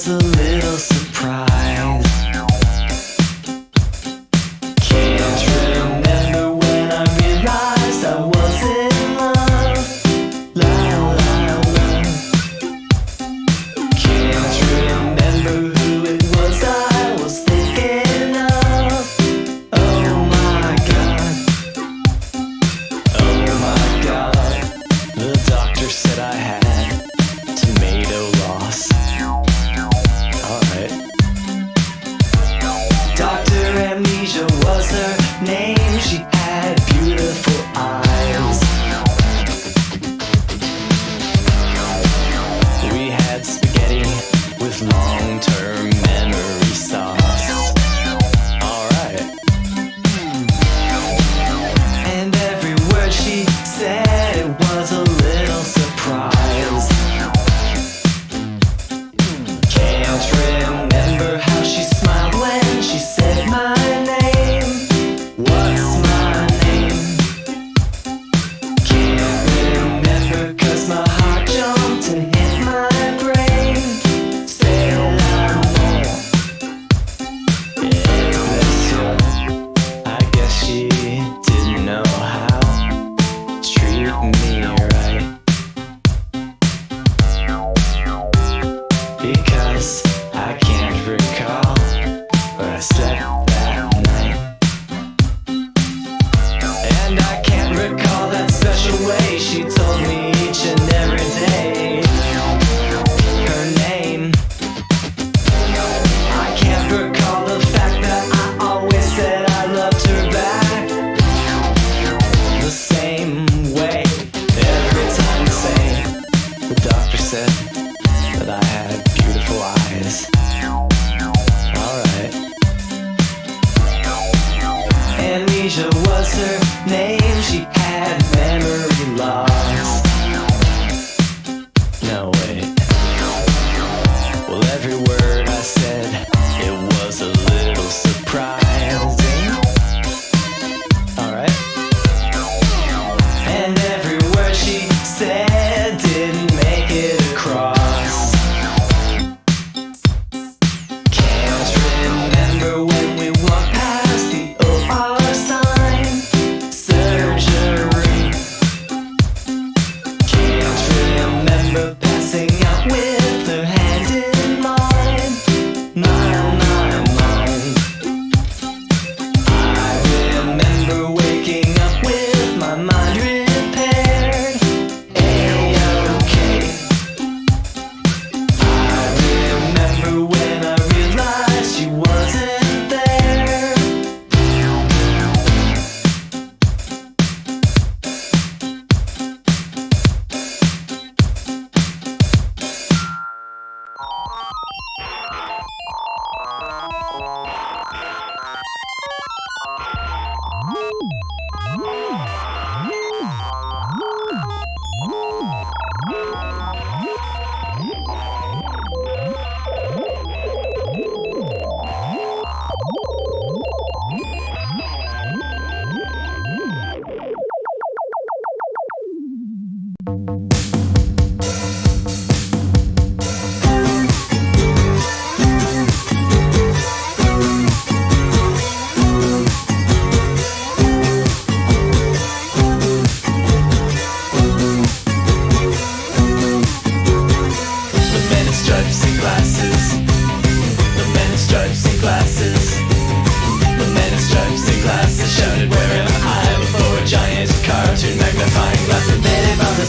puzzle Amnesia was her name. She Asia was her name.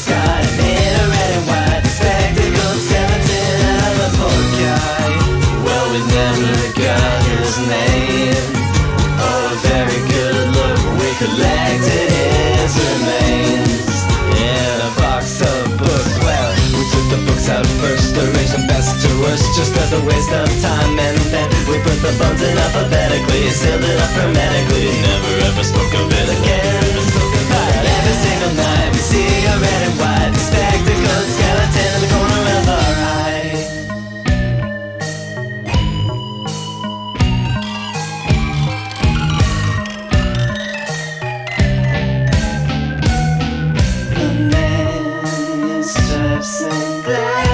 red and white skeleton of a poor guy. Well, we never got his name. Very good look, we collected his remains in a box of books. Well, we took the books out first, arranged them best to worst, just as a waste of time, and then we put the bones in alphabetically, sealed it up hermetically. Never ever spoke. The